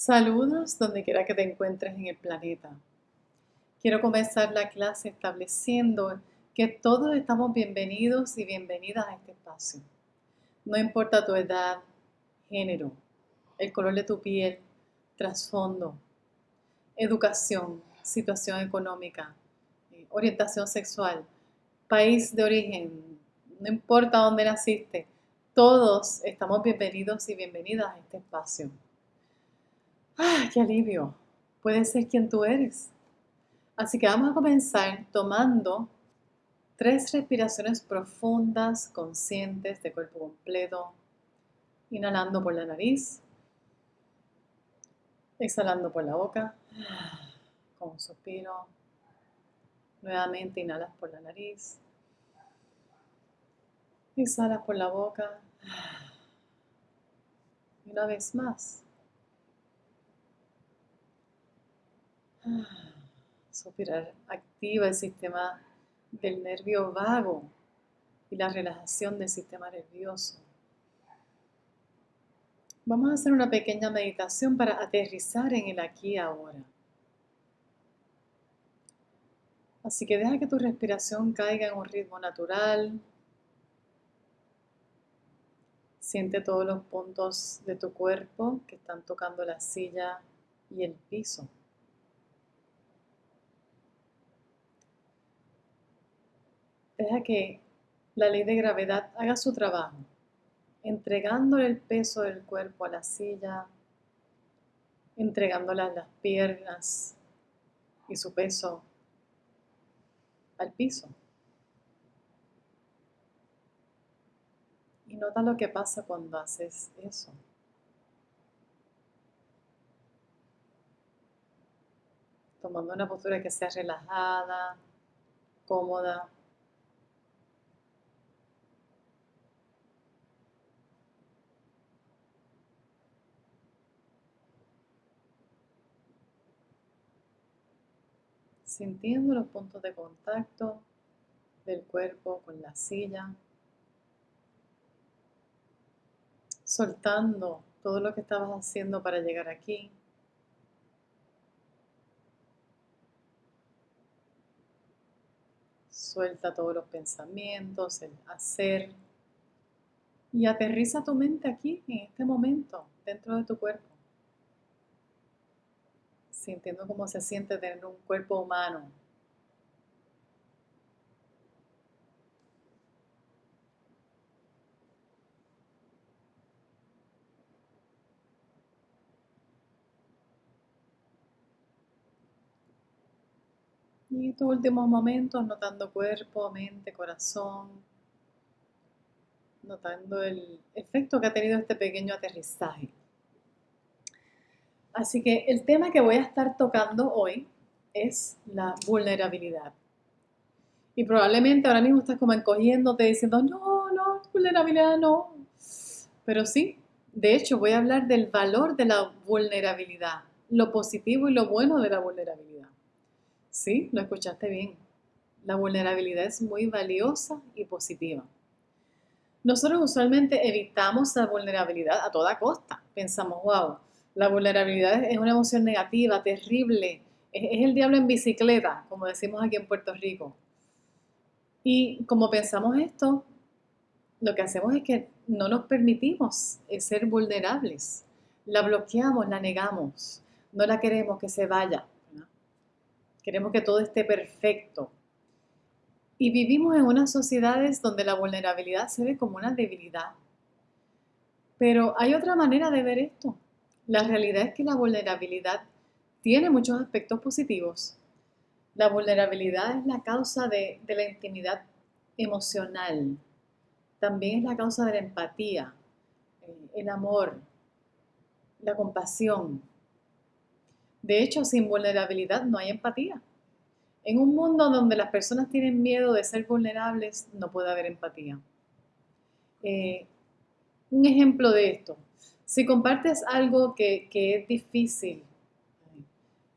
Saludos donde quiera que te encuentres en el planeta. Quiero comenzar la clase estableciendo que todos estamos bienvenidos y bienvenidas a este espacio. No importa tu edad, género, el color de tu piel, trasfondo, educación, situación económica, eh, orientación sexual, país de origen, no importa dónde naciste, todos estamos bienvenidos y bienvenidas a este espacio. ¡Ah, qué alivio! Puedes ser quien tú eres. Así que vamos a comenzar tomando tres respiraciones profundas, conscientes, de cuerpo completo. Inhalando por la nariz. Exhalando por la boca. Con un suspiro. Nuevamente inhalas por la nariz. Exhalas por la boca. Y una vez más. Suspirar activa el sistema del nervio vago y la relajación del sistema nervioso. Vamos a hacer una pequeña meditación para aterrizar en el aquí y ahora. Así que deja que tu respiración caiga en un ritmo natural. Siente todos los puntos de tu cuerpo que están tocando la silla y el piso. Deja que la ley de gravedad haga su trabajo, entregándole el peso del cuerpo a la silla, entregándole las piernas y su peso al piso. Y nota lo que pasa cuando haces eso. Tomando una postura que sea relajada, cómoda. Sintiendo los puntos de contacto del cuerpo con la silla, soltando todo lo que estabas haciendo para llegar aquí. Suelta todos los pensamientos, el hacer y aterriza tu mente aquí, en este momento, dentro de tu cuerpo sintiendo cómo se siente tener un cuerpo humano. Y estos últimos momentos notando cuerpo, mente, corazón, notando el efecto que ha tenido este pequeño aterrizaje. Así que el tema que voy a estar tocando hoy es la vulnerabilidad. Y probablemente ahora mismo estás como encogiéndote diciendo, no, no, vulnerabilidad no. Pero sí, de hecho voy a hablar del valor de la vulnerabilidad, lo positivo y lo bueno de la vulnerabilidad. Sí, lo escuchaste bien. La vulnerabilidad es muy valiosa y positiva. Nosotros usualmente evitamos la vulnerabilidad a toda costa. Pensamos, wow, la vulnerabilidad es una emoción negativa, terrible. Es, el diablo en bicicleta, como decimos aquí en Puerto Rico. Y como pensamos esto, lo que hacemos es que no nos permitimos eh, ser vulnerables. La bloqueamos, la negamos. No la queremos que se vaya. Queremos que todo esté perfecto. Y vivimos en unas sociedades donde la vulnerabilidad se ve como una debilidad. Pero hay otra manera de ver esto. La realidad es que la vulnerabilidad tiene muchos aspectos positivos. La vulnerabilidad es la causa de, la intimidad emocional. También es la causa de la empatía, eh, el amor, la compasión. De hecho, sin vulnerabilidad no hay empatía. En un mundo donde las personas tienen miedo de ser vulnerables, no puede haber empatía. Eh, un ejemplo de esto, si compartes algo que, es difícil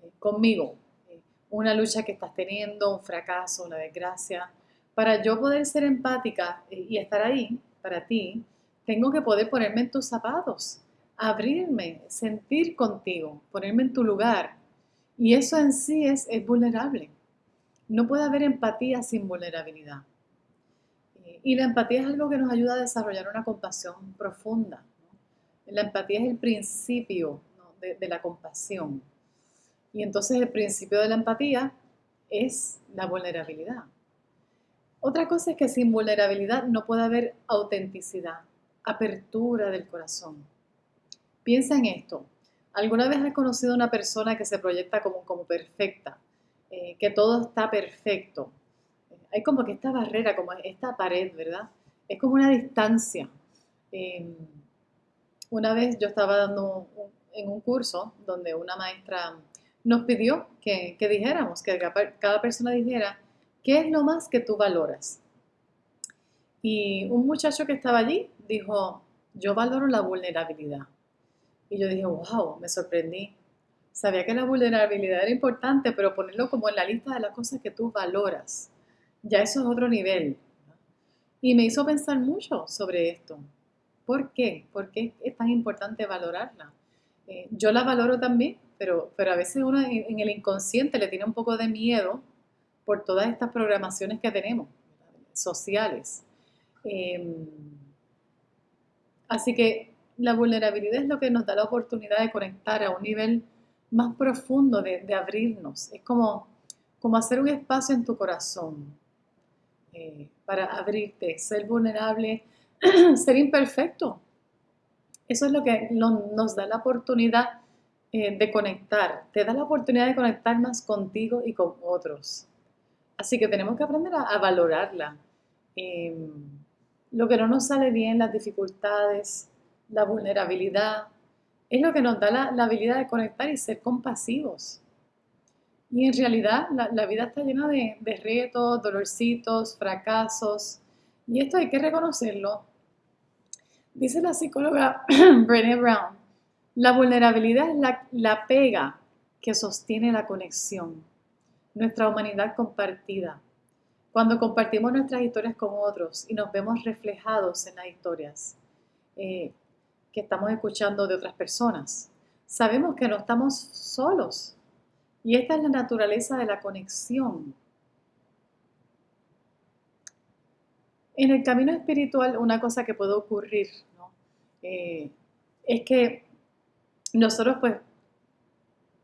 eh, conmigo, eh, una lucha que estás teniendo, un fracaso, una desgracia, para yo poder ser empática eh, y estar ahí para ti, tengo que poder ponerme en tus zapatos, abrirme, sentir contigo, ponerme en tu lugar. Y eso en sí es, es vulnerable. No puede haber empatía sin vulnerabilidad. Y la empatía es algo que nos ayuda a desarrollar una compasión profunda. La empatía es el principio de, la compasión. Y entonces el principio de la empatía es la vulnerabilidad. Otra cosa es que sin vulnerabilidad no puede haber autenticidad, apertura del corazón. Piensa en esto. ¿Alguna vez has conocido a una persona que se proyecta como, perfecta, eh, que todo está perfecto? hay como que esta barrera, como esta pared, ¿verdad? Es como una distancia. Em, una vez yo estaba dando en un curso donde una maestra nos pidió que, dijéramos, que cada persona dijera, ¿qué es lo más que tú valoras? Y un muchacho que estaba allí dijo, yo valoro la vulnerabilidad. Y yo dije, wow, me sorprendí. Sabía que la vulnerabilidad era importante, pero ponerlo como en la lista de las cosas que tú valoras ya eso es otro nivel. Y me hizo pensar mucho sobre esto. ¿Por qué? ¿Por qué es tan importante valorarla? Eh, yo la valoro también, pero, pero a veces uno en, el inconsciente le tiene un poco de miedo por todas estas programaciones que tenemos, sociales. Em, así que la vulnerabilidad es lo que nos da la oportunidad de conectar a un nivel más profundo, de, de abrirnos. Es como, como hacer un espacio en tu corazón, eh, para abrirte, ser vulnerable, ser imperfecto. Eso es lo que nos da la oportunidad eh, de conectar, te da la oportunidad de conectar más contigo y con otros. Así que tenemos que aprender a, valorarla. Em, lo que no nos sale bien, las dificultades, la vulnerabilidad, es lo que nos da la habilidad de conectar y ser compasivos. Y en realidad la, vida está llena de, retos, dolorcitos, fracasos. Y esto hay que reconocerlo. Dice la psicóloga Brené Brown, la vulnerabilidad es la, la pega que sostiene la conexión, nuestra humanidad compartida. Cuando compartimos nuestras historias con otros y nos vemos reflejados en las historias eh, que estamos escuchando de otras personas, sabemos que no estamos solos, y esta es la naturaleza de la conexión. En el camino espiritual, una cosa que puede ocurrir eh, es que nosotros pues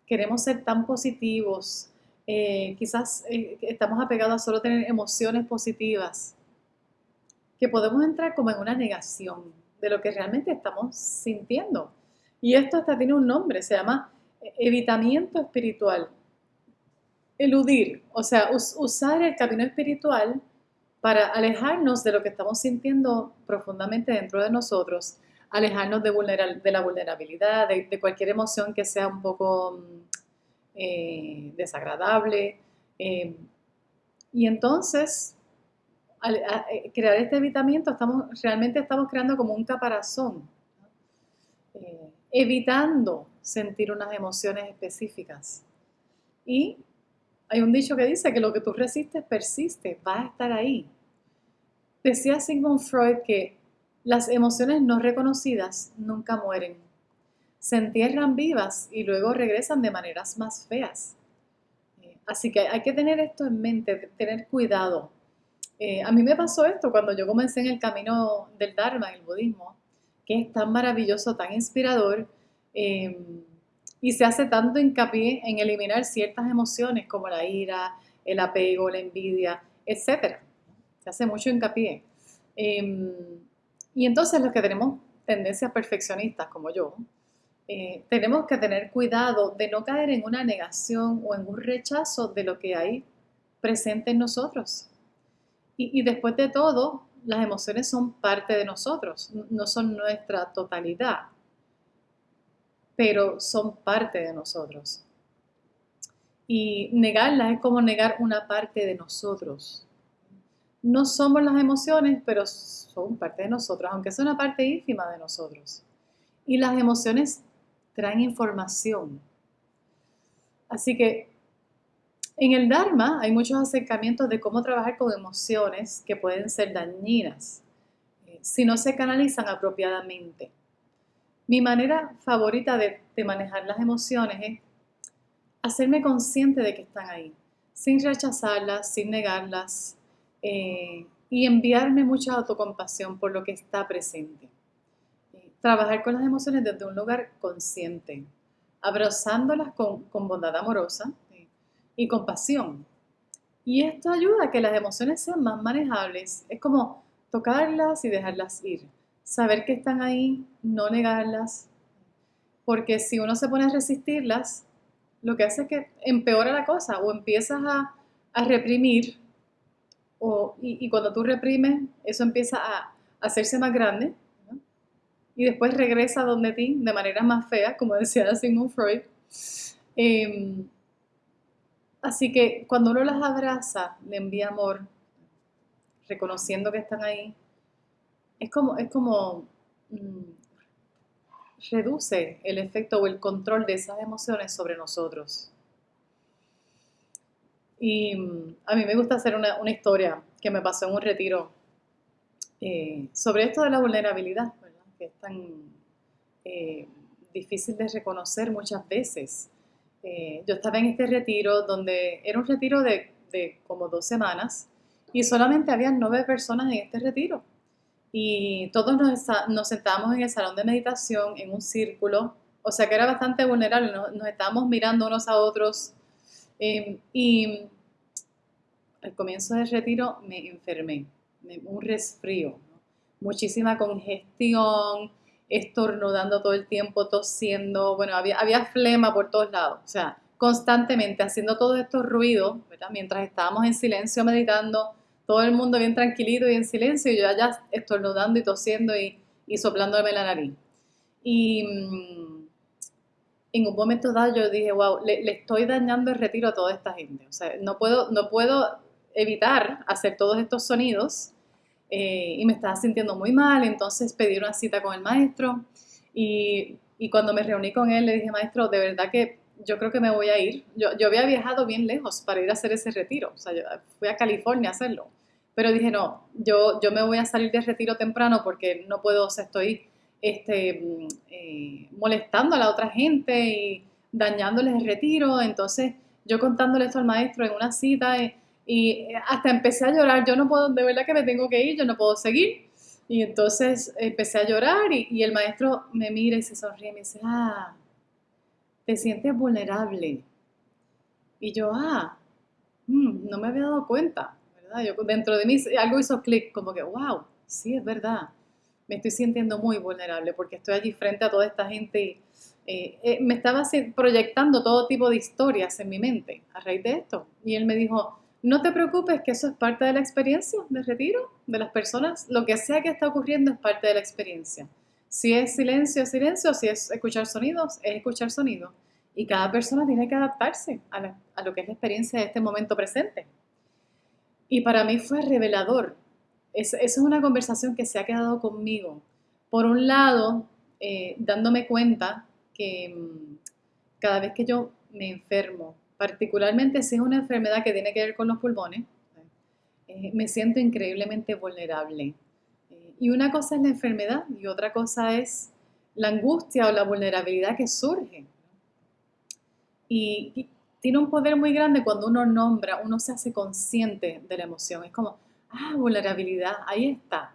queremos ser tan positivos, eh, quizás eh, estamos apegados a solo tener emociones positivas, que podemos entrar como en una negación de lo que realmente estamos sintiendo. Y esto hasta tiene un nombre, se llama evitamiento espiritual. Eludir, o sea, usar el camino espiritual para alejarnos de lo que estamos sintiendo profundamente dentro de nosotros, alejarnos de, la vulnerabilidad, de, cualquier emoción que sea un poco mm, eh, desagradable. Eh, y entonces, al eh, crear este evitamiento, estamos, realmente estamos creando como un caparazón, evitando sentir unas emociones específicas. Y hay un dicho que dice que lo que tú resistes persiste, va a estar ahí. Decía Sigmund Freud que las emociones no reconocidas nunca mueren. Se entierran vivas y luego regresan de maneras más feas. Eh, así que hay que tener esto en mente, tener cuidado. Eh, a mí me pasó esto cuando yo comencé en el camino del Dharma, el budismo, que es tan maravilloso, tan inspirador, Em, y se hace tanto hincapié en eliminar ciertas emociones como la ira, el apego, la envidia, etc. Hace mucho hincapié. Em, y entonces los que tenemos tendencias perfeccionistas como yo, eh, tenemos que tener cuidado de no caer en una negación o en un rechazo de lo que hay presente en nosotros. y después de todo, las emociones son parte de nosotros, no son nuestra totalidad pero son parte de nosotros. Y negarlas es como negar una parte de nosotros. No somos las emociones, pero son parte de nosotros, aunque sea una parte ínfima de nosotros. Y las emociones traen información. Así que en el Dharma hay muchos acercamientos de cómo trabajar con emociones que pueden ser dañinas eh, si no se canalizan apropiadamente. Mi manera favorita de, manejar las emociones es hacerme consciente de que están ahí, sin rechazarlas, sin negarlas, eh, y enviarme mucha autocompasión por lo que está presente. Eh, trabajar con las emociones desde un lugar consciente, abrazándolas con, bondad amorosa eh, y compasión. Y esto ayuda a que las emociones sean más manejables. Es como tocarlas y dejarlas ir. Saber que están ahí, no negarlas. Porque si uno se pone a resistirlas, lo que hace es que empeora la cosa o empiezas a, reprimir. Y, cuando tú reprimes, eso empieza a, hacerse más grande. Y después regresa donde ti de manera más fea, como decía Sigmund Freud. Em, Así que cuando uno las abraza, le envía amor, reconociendo que están ahí, es como, es como mm, reduce el efecto o el control de esas emociones sobre nosotros. Y mm, a mí me gusta hacer una, historia que me pasó en un retiro eh, sobre esto de la vulnerabilidad, que es tan eh, difícil de reconocer muchas veces. Eh, yo estaba en este retiro donde era un retiro de, como dos semanas y solamente había nueve personas en este retiro. Y todos nos, sentábamos en el salón de meditación en un círculo, o sea que era bastante vulnerable, nos, estábamos mirando unos a otros. Em, y al comienzo del retiro me enfermé, un resfrío, muchísima congestión, estornudando todo el tiempo, tosiendo, bueno, había, había flema por todos lados, o sea, constantemente haciendo todos estos ruidos, ¿verdad? mientras estábamos en silencio meditando, todo el mundo bien tranquilito y en silencio, y yo allá estornudando y tosiendo y, y soplándome la nariz. Y mm, en un momento dado yo dije, wow, le, le, estoy dañando el retiro a toda esta gente, o sea, no puedo, no puedo evitar hacer todos estos sonidos eh, y me estaba sintiendo muy mal, entonces pedí una cita con el maestro y, y, cuando me reuní con él le dije, maestro, de verdad que yo creo que me voy a ir. Yo, yo había viajado bien lejos para ir a hacer ese retiro, o sea, yo fui a California a hacerlo, pero dije, no, yo, yo me voy a salir de retiro temprano porque no puedo, o sea, estoy este, eh, molestando a la otra gente y dañándoles el retiro, entonces yo contándole esto al maestro en una cita, eh, y hasta empecé a llorar, yo no puedo, de verdad que me tengo que ir, yo no puedo seguir. Y entonces empecé a llorar y, el maestro me mira y se sonríe y me dice, ah, te sientes vulnerable. Y yo, ah, mm, no me había dado cuenta, dentro de mí algo hizo clic, como que, wow, sí, es verdad. Me estoy sintiendo muy vulnerable porque estoy allí frente a toda esta gente eh, eh, me estaba proyectando todo tipo de historias en mi mente a raíz de esto. Y él me dijo, no te preocupes que eso es parte de la experiencia de retiro de las personas. Lo que sea que está ocurriendo es parte de la experiencia. Si es silencio, es silencio. Si es escuchar sonidos, es escuchar sonidos. Y cada persona tiene que adaptarse a, lo que es la experiencia de este momento presente. Y para mí fue revelador. Esa es una conversación que se ha quedado conmigo. Por un lado, eh, dándome cuenta que mm, cada vez que yo me enfermo, particularmente si es una enfermedad que tiene que ver con los pulmones, eh, me siento increíblemente vulnerable. Eh, y una cosa es la enfermedad y otra cosa es la angustia o la vulnerabilidad que surge. Y, tiene un poder muy grande cuando uno nombra, uno se hace consciente de la emoción. Es como, ah, vulnerabilidad, ahí está.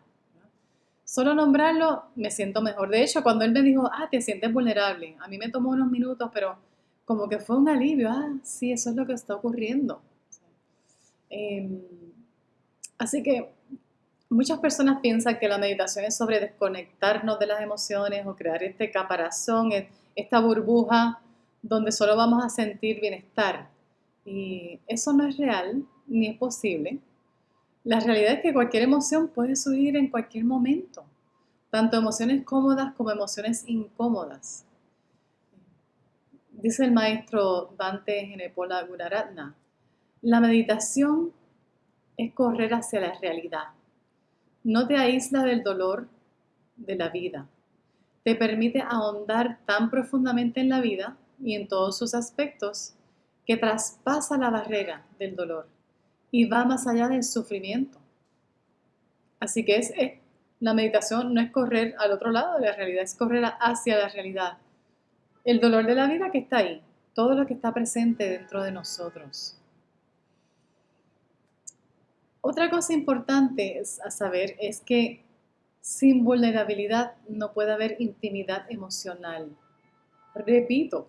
Solo nombrarlo me siento mejor. De hecho, cuando él me dijo, ah, te sientes vulnerable, a mí me tomó unos minutos, pero como que fue un alivio, ah, sí, eso es lo que está ocurriendo. Em, así que muchas personas piensan que la meditación es sobre desconectarnos de las emociones o crear este caparazón, e, esta burbuja donde solo vamos a sentir bienestar. Y eso no es real ni es posible. La realidad es que cualquier emoción puede subir en cualquier momento, tanto emociones cómodas como emociones incómodas. Dice el maestro Dante Genepola Gunaratna, la meditación es correr hacia la realidad. No te aísla del dolor de la vida. Te permite ahondar tan profundamente en la vida y en todos sus aspectos que traspasa la barrera del dolor y va más allá del sufrimiento. Así que La meditación no es correr al otro lado de la realidad, es correr hacia la realidad. El dolor de la vida que está ahí, todo lo que está presente dentro de nosotros. Otra cosa importante a saber es que sin vulnerabilidad no puede haber intimidad emocional. Repito,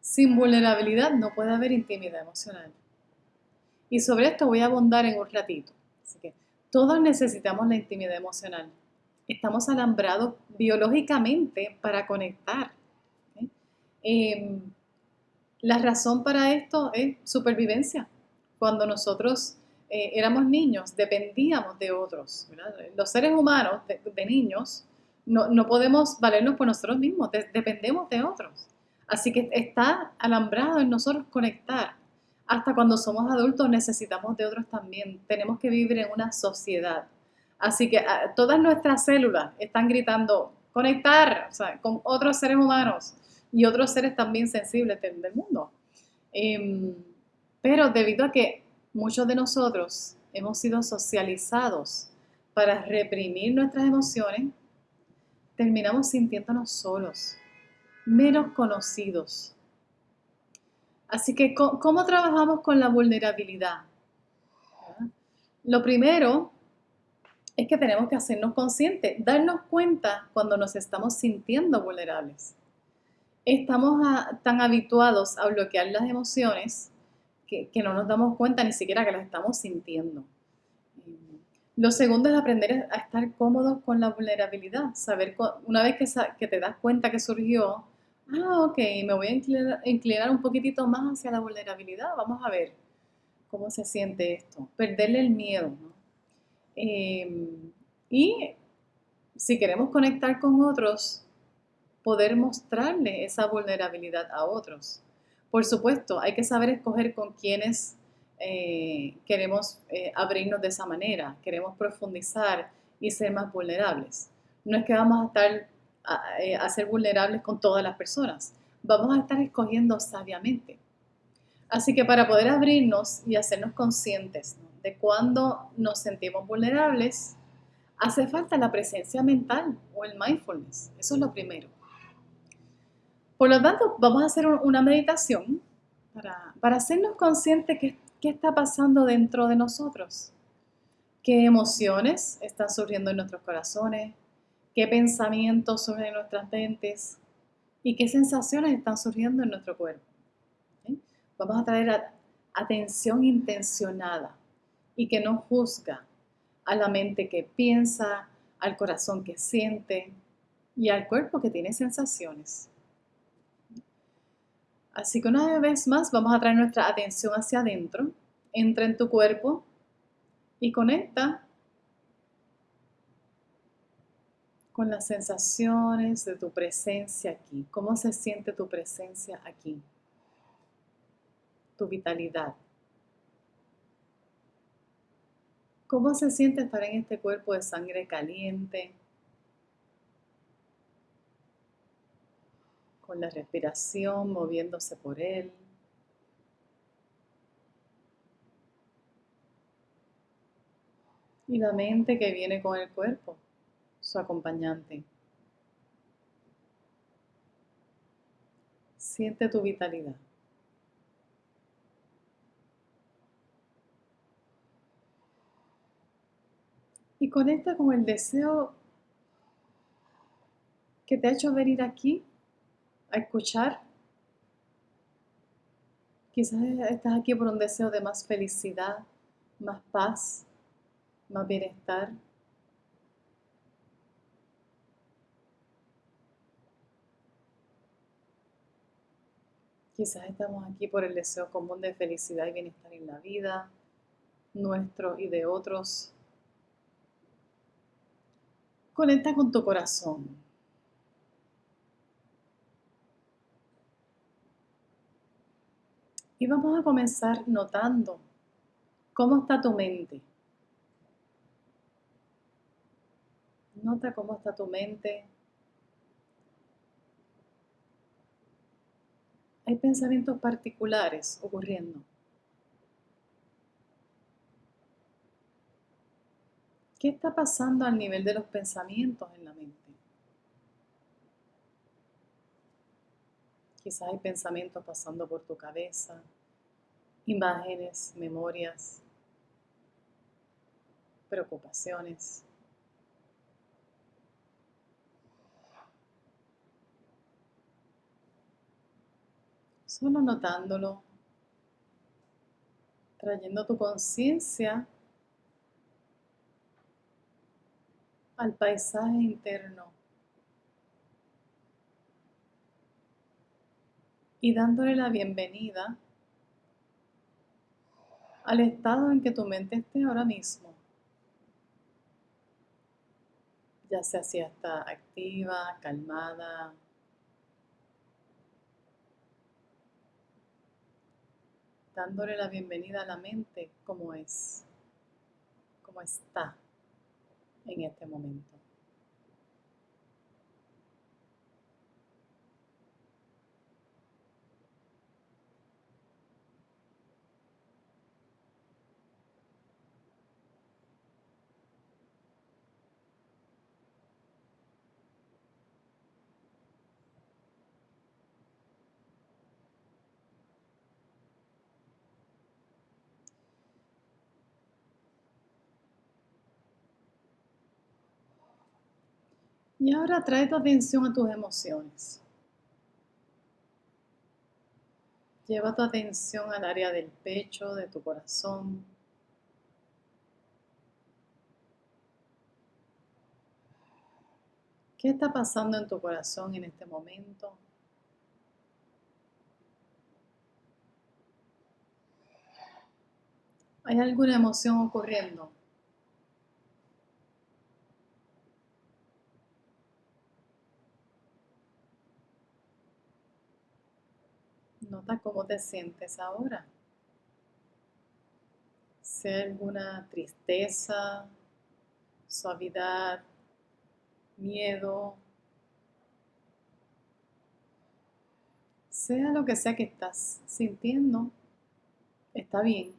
sin vulnerabilidad no puede haber intimidad emocional. Y sobre esto voy a abundar en un ratito. Todos necesitamos la intimidad emocional. Estamos alambrados biológicamente para conectar. Em, la razón para esto es supervivencia. Cuando nosotros eh, éramos niños, dependíamos de otros. Los seres humanos de, niños no, podemos valernos por nosotros mismos, dependemos de otros. Así que está alambrado en nosotros conectar. Hasta cuando somos adultos necesitamos de otros también. Tenemos que vivir en una sociedad. Así que ah, todas nuestras células están gritando conectar con otros seres humanos y otros seres también sensibles del, mundo. Em, pero debido a que muchos de nosotros hemos sido socializados para reprimir nuestras emociones, terminamos sintiéndonos solos, menos conocidos. Así que, ¿cómo trabajamos con la vulnerabilidad? Lo primero es que tenemos que hacernos conscientes, darnos cuenta cuando nos estamos sintiendo vulnerables. Estamos tan habituados a bloquear las emociones que, no nos damos cuenta ni siquiera que las estamos sintiendo. Lo segundo es aprender a estar cómodos con la vulnerabilidad, saber una vez que te das cuenta que surgió, ah, ok, me voy a inclinar, un poquitito más hacia la vulnerabilidad, vamos a ver cómo se siente esto, perderle el miedo. Em, y si queremos conectar con otros, poder mostrarle esa vulnerabilidad a otros. Por supuesto, hay que saber escoger con quienes eh, queremos eh, abrirnos de esa manera, queremos profundizar y ser más vulnerables. No es que vamos a estar eh, a, ser vulnerables con todas las personas. Vamos a estar escogiendo sabiamente. Así que para poder abrirnos y hacernos conscientes de cuando nos sentimos vulnerables, hace falta la presencia mental o el mindfulness. Eso es lo primero. Por lo tanto, vamos a hacer una meditación para, para hacernos conscientes que qué está pasando dentro de nosotros. ¿Qué emociones están surgiendo en nuestros corazones? Qué pensamientos surgen en nuestras mentes y qué sensaciones están surgiendo en nuestro cuerpo. Vamos a traer atención intencionada y que no juzga a la mente que piensa, al corazón que siente y al cuerpo que tiene sensaciones. Así que una vez más vamos a traer nuestra atención hacia adentro, entra en tu cuerpo y conecta con las sensaciones de tu presencia aquí. ¿Cómo se siente tu presencia aquí? Tu vitalidad. ¿Cómo se siente estar en este cuerpo de sangre caliente? Con la respiración moviéndose por él. Y la mente que viene con el cuerpo su acompañante. Siente tu vitalidad. Y conecta con el deseo que te ha hecho venir aquí a escuchar. Quizás estás aquí por un deseo de más felicidad, más paz, más bienestar. Quizás estamos aquí por el deseo común de felicidad y bienestar en la vida, nuestro y de otros. Conecta con tu corazón. Y vamos a comenzar notando cómo está tu mente. Nota cómo está tu mente hay pensamientos particulares ocurriendo. ¿Qué está pasando al nivel de los pensamientos en la mente? Quizás hay pensamientos pasando por tu cabeza, imágenes, memorias, preocupaciones. Solo notándolo, trayendo tu conciencia al paisaje interno y dándole la bienvenida al estado en que tu mente esté ahora mismo. Ya sea si está activa, calmada, dándole la bienvenida a la mente como es, como está en este momento. Y ahora trae tu atención a tus emociones. Lleva tu atención al área del pecho, de tu corazón. ¿Qué está pasando en tu corazón en este momento? ¿Hay alguna emoción ocurriendo? Nota cómo te sientes ahora. Sea alguna tristeza, suavidad, miedo, sea lo que sea que estás sintiendo, está bien.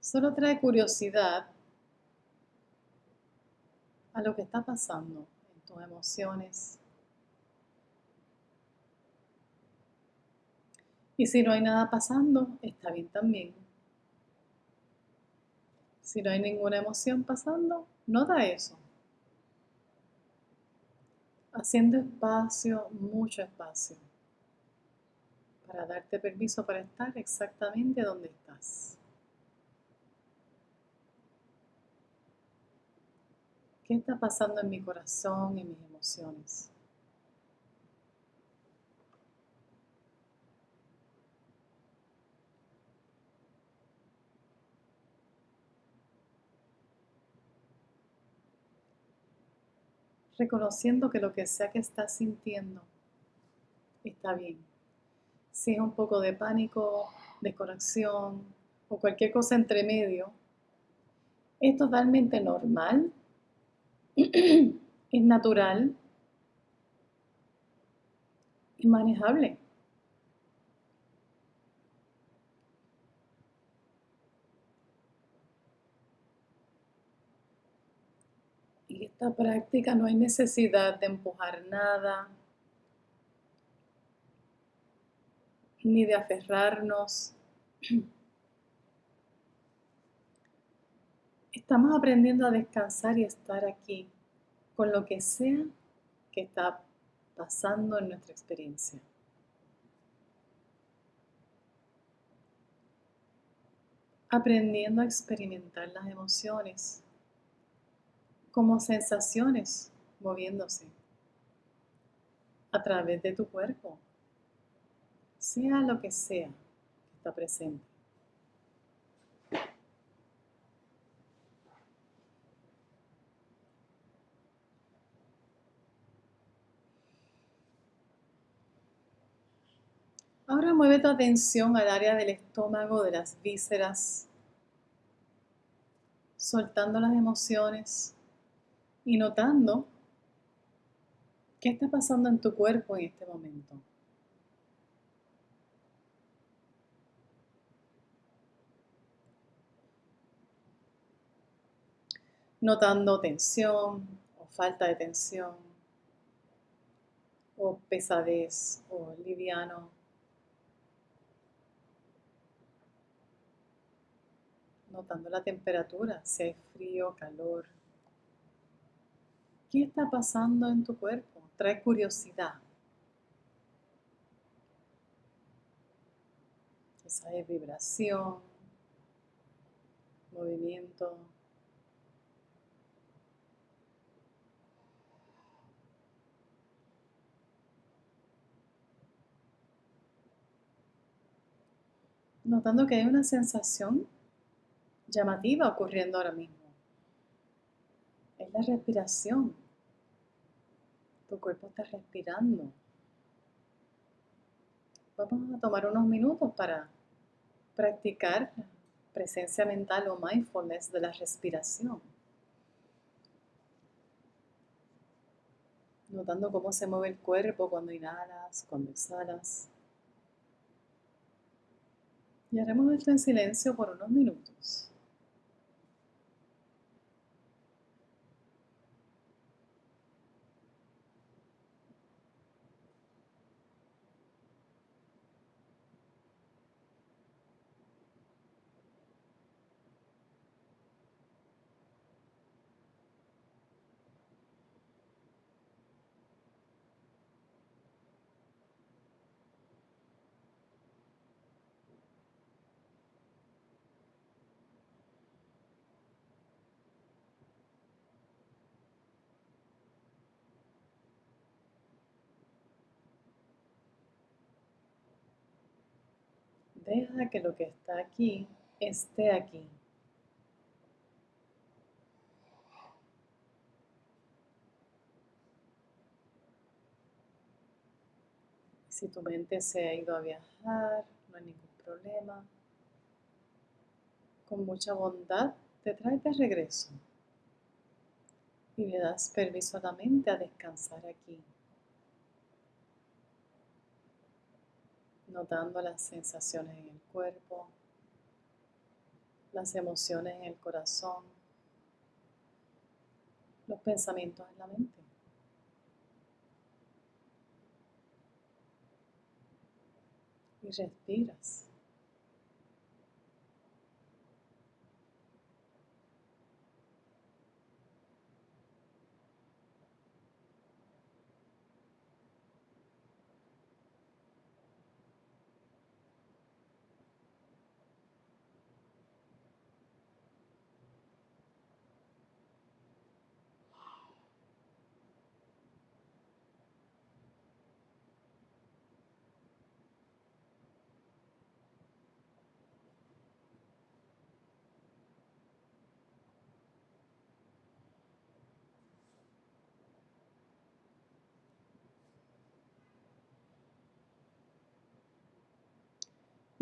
Solo trae curiosidad a lo que está pasando en tus emociones, Y si no hay nada pasando, está bien también. Si no hay ninguna emoción pasando, nota eso. Haciendo espacio, mucho espacio, para darte permiso para estar exactamente donde estás. ¿Qué está pasando en mi corazón y mis emociones? Reconociendo que lo que sea que estás sintiendo está bien. Si es un poco de pánico, desconexión o cualquier cosa entre medio, es totalmente normal, es natural y manejable. Esta práctica no hay necesidad de empujar nada, ni de aferrarnos. Estamos aprendiendo a descansar y estar aquí con lo que sea que está pasando en nuestra experiencia. Aprendiendo a experimentar las emociones como sensaciones moviéndose a través de tu cuerpo, sea lo que sea que está presente. Ahora mueve tu atención al área del estómago, de las vísceras, soltando las emociones y notando qué está pasando en tu cuerpo en este momento. notando tensión o falta de tensión o pesadez o liviano. Notando la temperatura, si hay frío, calor. ¿Qué está pasando en tu cuerpo? Trae curiosidad. Esa es vibración, movimiento. Notando que hay una sensación llamativa ocurriendo ahora mismo. Es la respiración. Tu cuerpo está respirando. Vamos a tomar unos minutos para practicar presencia mental o mindfulness de la respiración. Notando cómo se mueve el cuerpo cuando inhalas, cuando exhalas. Y haremos esto en silencio por unos minutos. Deja que lo que está aquí esté aquí. Si tu mente se ha ido a viajar, no hay ningún problema. Con mucha bondad te traes de regreso y le das permiso a la mente a descansar aquí. Notando las sensaciones en el cuerpo, las emociones en el corazón, los pensamientos en la mente. Y respiras.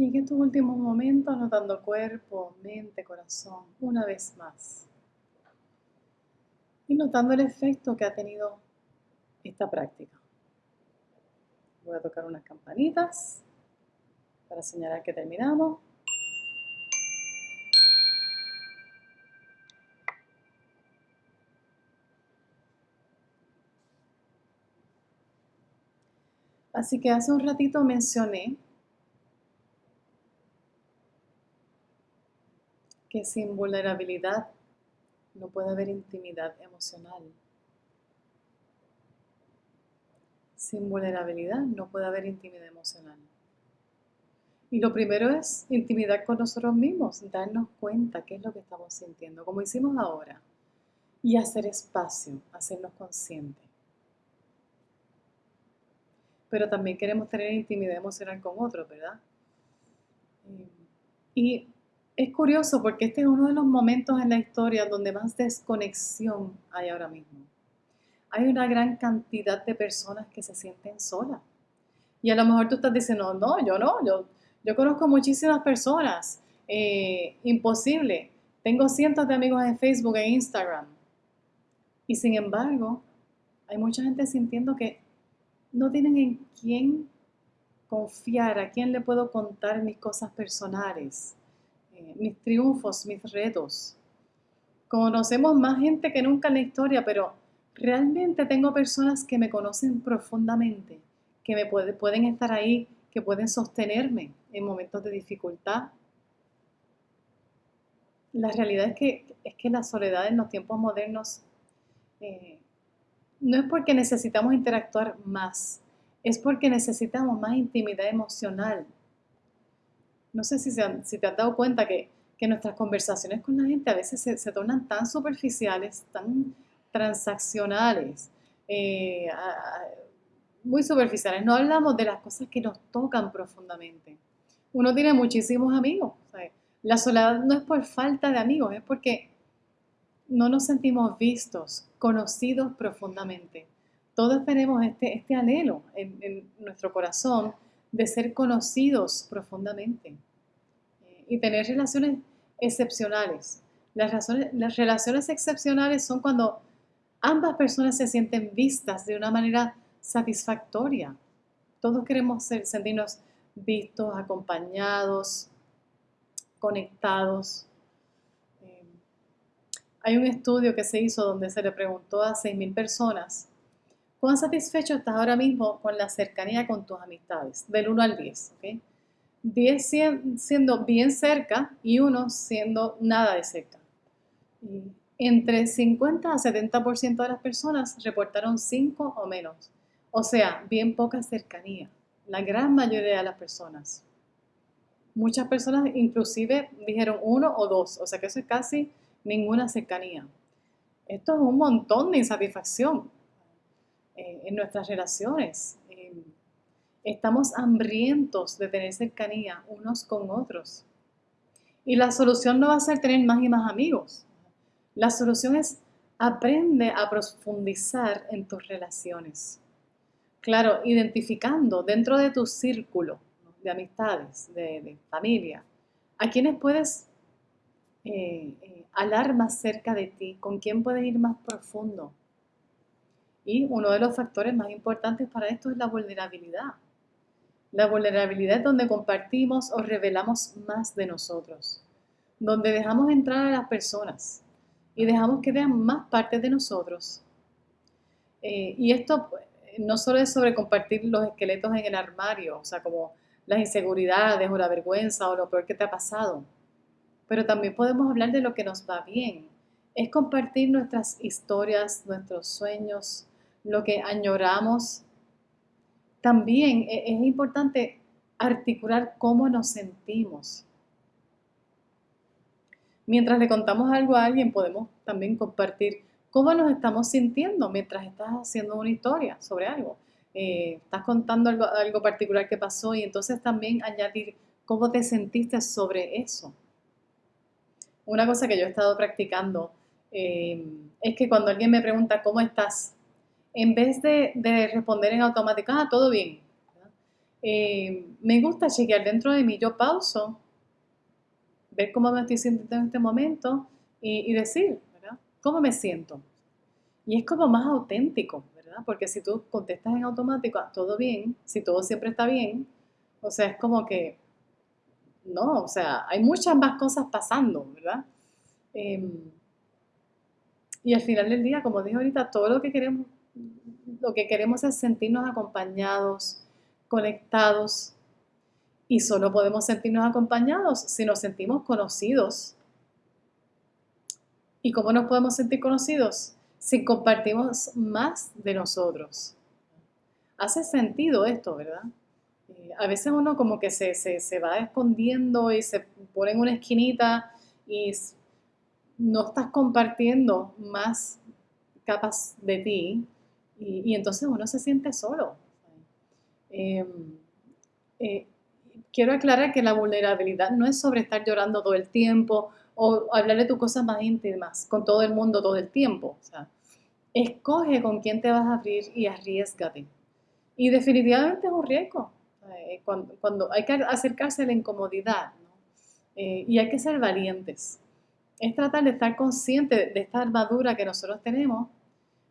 Y en estos últimos momentos notando cuerpo, mente, corazón, una vez más. Y notando el efecto que ha tenido esta práctica. Voy a tocar unas campanitas para señalar que terminamos. Así que hace un ratito mencioné que sin vulnerabilidad no puede haber intimidad emocional. Sin vulnerabilidad no puede haber intimidad emocional. Y lo primero es intimidad con nosotros mismos, darnos cuenta qué es lo que estamos sintiendo, como hicimos ahora, y hacer espacio, hacernos conscientes. Pero también queremos tener intimidad emocional con otros, ¿verdad? Y es curioso porque este es uno de los momentos en la historia donde más desconexión hay ahora mismo. Hay una gran cantidad de personas que se sienten solas. Y a lo mejor tú estás diciendo, no, yo no, yo, yo conozco muchísimas personas. Eh, imposible. Tengo cientos de amigos en Facebook e Instagram. Y sin embargo, hay mucha gente sintiendo que no tienen en quién confiar, a quién le puedo contar mis cosas personales mis triunfos, mis retos. Conocemos más gente que nunca en la historia, pero realmente tengo personas que me conocen profundamente, que me pueden estar ahí, que pueden sostenerme en momentos de dificultad. La realidad es que, es que la soledad en los tiempos modernos eh, no es porque necesitamos interactuar más, es porque necesitamos más intimidad emocional. No sé si, si te has dado cuenta que, nuestras conversaciones con la gente a veces se, tornan tan superficiales, tan transaccionales, eh, muy superficiales. No hablamos de las cosas que nos tocan profundamente. Uno tiene muchísimos amigos. La soledad no es por falta de amigos, es porque no nos sentimos vistos, conocidos profundamente. Todos tenemos este, este anhelo en, nuestro corazón de ser conocidos profundamente eh, y tener relaciones excepcionales. Las, las relaciones excepcionales son cuando ambas personas se sienten vistas de una manera satisfactoria. Todos queremos ser, sentirnos vistos, acompañados, conectados. Hay un estudio que se hizo donde se le preguntó a 6.000 personas, ¿cuán satisfecho estás ahora mismo con la cercanía con tus amistades? Del 1 al 10, 10 siendo bien cerca y 1 siendo nada de cerca. entre 50 a 70% de las personas reportaron 5 o menos, o sea, bien poca cercanía, la gran mayoría de las personas. Muchas personas inclusive dijeron 1 o 2, o sea que eso es casi ninguna cercanía. Esto es un montón de insatisfacción eh, en nuestras relaciones. Eh, estamos hambrientos de tener cercanía unos con otros. Y la solución no va a ser tener más y más amigos. La solución es aprende a profundizar en tus relaciones. Claro, identificando dentro de tu círculo de amistades, de, familia, a quienes puedes eh, alar más cerca de ti, con quién puedes ir más profundo. Y uno de los factores más importantes para esto es la vulnerabilidad. La vulnerabilidad es donde compartimos o revelamos más de nosotros, donde dejamos entrar a las personas y dejamos que vean más partes de nosotros. Eh, y esto pues, no solo es sobre compartir los esqueletos en el armario, o sea, como las inseguridades o la vergüenza o lo peor que te ha pasado, pero también podemos hablar de lo que nos va bien. Es compartir nuestras historias, nuestros sueños, lo que añoramos. También e-, es importante articular cómo nos sentimos. Mientras le contamos algo a alguien, podemos también compartir cómo nos estamos sintiendo mientras estás haciendo una historia sobre algo. Eh, estás contando algo, algo particular que pasó y entonces también añadir cómo te sentiste sobre eso una cosa que yo he estado practicando eh, es que cuando alguien me pregunta cómo estás, en vez de, responder en automático, ah, todo bien, eh, me gusta chequear dentro de mí, yo pauso, ver cómo me estoy sintiendo en este momento y, decir, ¿verdad? ¿Cómo me siento? Y es como más auténtico, ¿verdad? Porque si tú contestas en automático, ah, todo bien, si todo siempre está bien, o sea, es como que no, o sea, hay muchas más cosas pasando, ¿verdad? Em, y al final del día, como dije ahorita, todo lo que queremos, lo que queremos es sentirnos acompañados, conectados, y solo podemos sentirnos acompañados si nos sentimos conocidos. ¿Y cómo nos podemos sentir conocidos? Si compartimos más de nosotros. Hace sentido esto, ¿verdad? a veces uno como que se, va escondiendo y se pone en una esquinita y no estás compartiendo más capas de ti y, entonces uno se siente solo. Em, eh, quiero aclarar que la vulnerabilidad no es sobre estar llorando todo el tiempo o hablar de tus cosas más íntimas con todo el mundo todo el tiempo. escoge con quién te vas a abrir y arriesgate. Y definitivamente es un riesgo. Eh, cuando, hay que acercarse a la incomodidad eh, y hay que ser valientes. Es tratar de estar consciente de esta armadura que nosotros tenemos,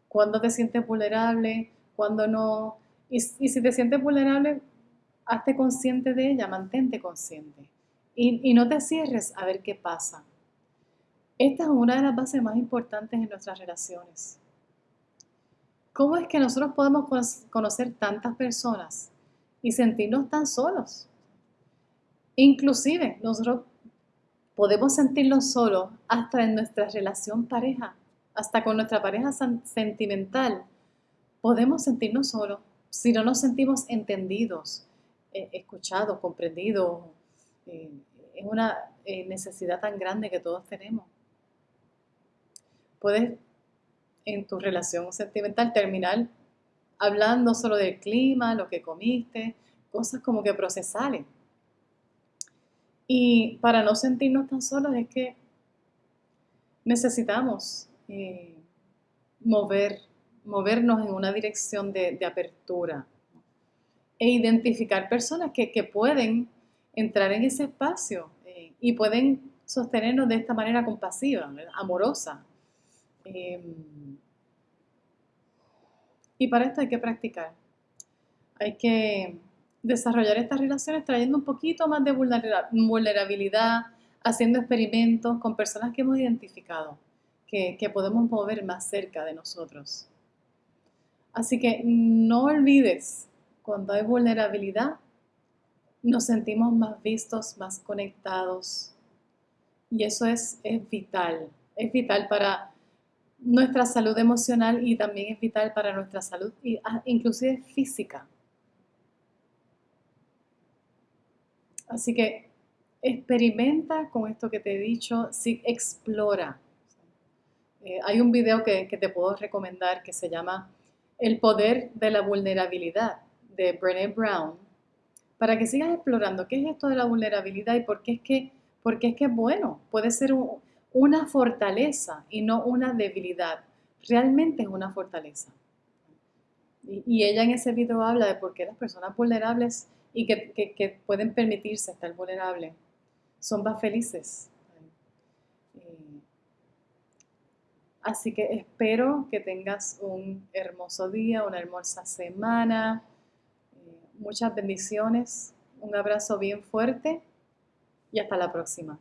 cuando te sientes vulnerable, cuando no. Y, si te sientes vulnerable, hazte consciente de ella, mantente consciente. Y, y no te cierres a ver qué pasa. Esta es una de las bases más importantes en nuestras relaciones. ¿Cómo es que nosotros podemos conocer tantas personas y sentirnos tan solos? Inclusive, nosotros podemos sentirnos solos hasta en nuestra relación pareja, hasta con nuestra pareja sentimental. Podemos sentirnos solos si no nos sentimos entendidos, eh, escuchados, comprendidos. Eh, es una eh, necesidad tan grande que todos tenemos. Puedes en tu relación sentimental terminar hablando solo del clima, lo que comiste, cosas como que procesales. Y para no sentirnos tan solos es que necesitamos eh, mover, movernos en una dirección de, apertura e identificar personas que, pueden entrar en ese espacio eh, y pueden sostenernos de esta manera compasiva, amorosa. Em, y para esto hay que practicar. Hay que desarrollar estas relaciones trayendo un poquito más de vulnerabilidad, haciendo experimentos con personas que hemos identificado, que, podemos mover más cerca de nosotros. Así que no olvides, cuando hay vulnerabilidad, nos sentimos más vistos, más conectados. Y eso es, es vital. Es vital para nuestra salud emocional y también es vital para nuestra salud, ah, inclusive física. Así que experimenta con esto que te he dicho, sí, explora. Eh, hay un video que, que, te puedo recomendar que se llama El poder de la vulnerabilidad de Brené Brown, para que sigas explorando qué es esto de la vulnerabilidad y por qué es que, por es, que bueno. Puede ser un, una fortaleza y no una debilidad. Realmente es una fortaleza. Y, ella en ese video habla de por qué las personas vulnerables y que, pueden permitirse estar vulnerables son más felices. Eh, así que espero que tengas un hermoso día, una hermosa semana. Eh, muchas bendiciones, un abrazo bien fuerte y hasta la próxima.